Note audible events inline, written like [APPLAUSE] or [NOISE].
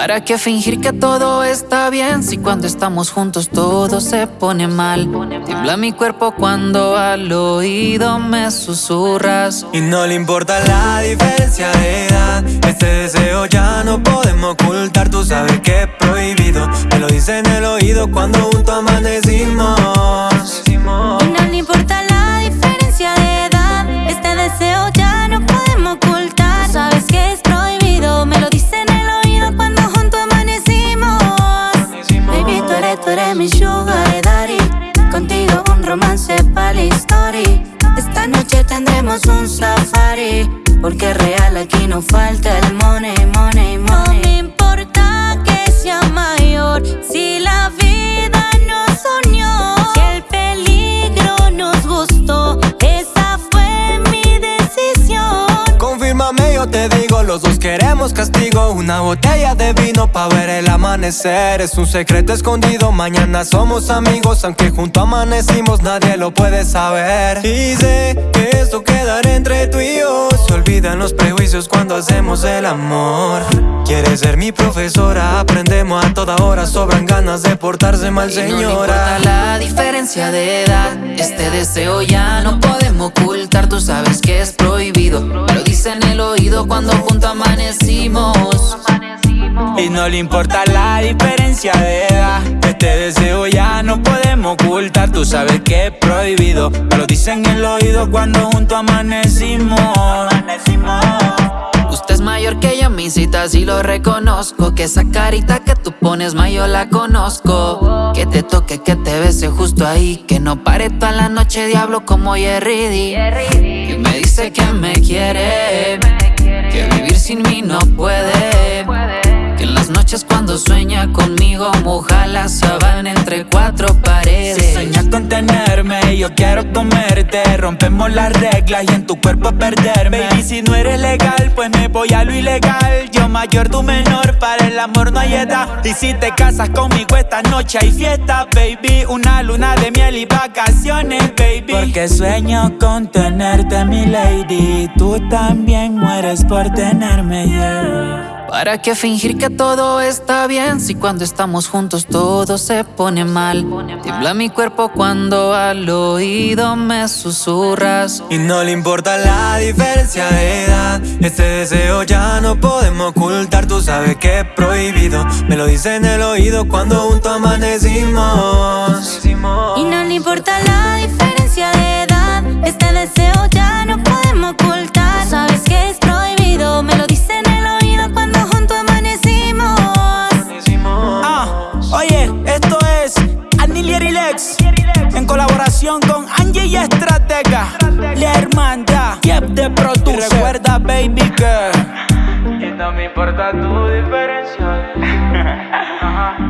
¿Para qué fingir que todo está bien si cuando estamos juntos todo se pone mal? Tiembla mi cuerpo cuando al oído me susurras. Y no le importa la diferencia de edad. Este deseo ya no podemos ocultar. Tú sabes que es prohibido. Me lo dice en el oído cuando romance para la historia. Esta noche tendremos un safari. Porque real aquí no falta el money, money, money. Los dos queremos castigo. Una botella de vino pa' ver el amanecer. Es un secreto escondido, mañana somos amigos. Aunque junto amanecimos, nadie lo puede saber. Y sé que esto quedará entre tú y yo. Se olvidan los prejuicios cuando hacemos el amor. Quieres ser mi profesora, aprendemos a toda hora. Sobran ganas de portarse mal, Y no señora. importa la diferencia de edad. Este deseo ya no podemos ocultar. Tú sabes que es prohibido. Dice en el oído cuando juntos amanecimos. Y no le importa la diferencia de edad. Este deseo ya no podemos ocultar. Tú sabes que es prohibido. Me lo dicen en el oído cuando juntos amanecimos. Usted es mayor que yo, mi cita sí lo reconozco. Que esa carita que tú pones, ma, yo la conozco. Que te toque, que te bese justo ahí. Que no pare toda la noche, diablo, como Jerry D. Dice que me quiere. Que vivir sin mí no puede. Que en las noches cuando sueña conmigo, moja la sabana entre cuatro Si paredes. sueñas con tenerme, yo quiero comerte. Rompemos las reglas y en tu cuerpo perderme. Baby, si no eres legal, pues me voy a lo ilegal. Yo mayor, tú menor, para el amor no hay edad. Y si te casas conmigo esta noche hay fiesta, baby. Una luna de miel y vacaciones. Porque sueño con tenerte, mi lady. Tú también mueres por tenerme, yeah. ¿Para qué fingir que todo está bien si cuando estamos juntos todo se pone mal? Tiembla mi cuerpo cuando al oído me susurras. Y no le importa la diferencia de edad. Este deseo ya no podemos ocultar. Tú sabes que es prohibido. Me lo dice en el oído cuando juntos amanecimos. Y no le importa la En colaboración con Angie y Estratega, la hermandad, Yep de produce. Y recuerda, baby, que. Y no me importa tu diferencia. [LAUGHS]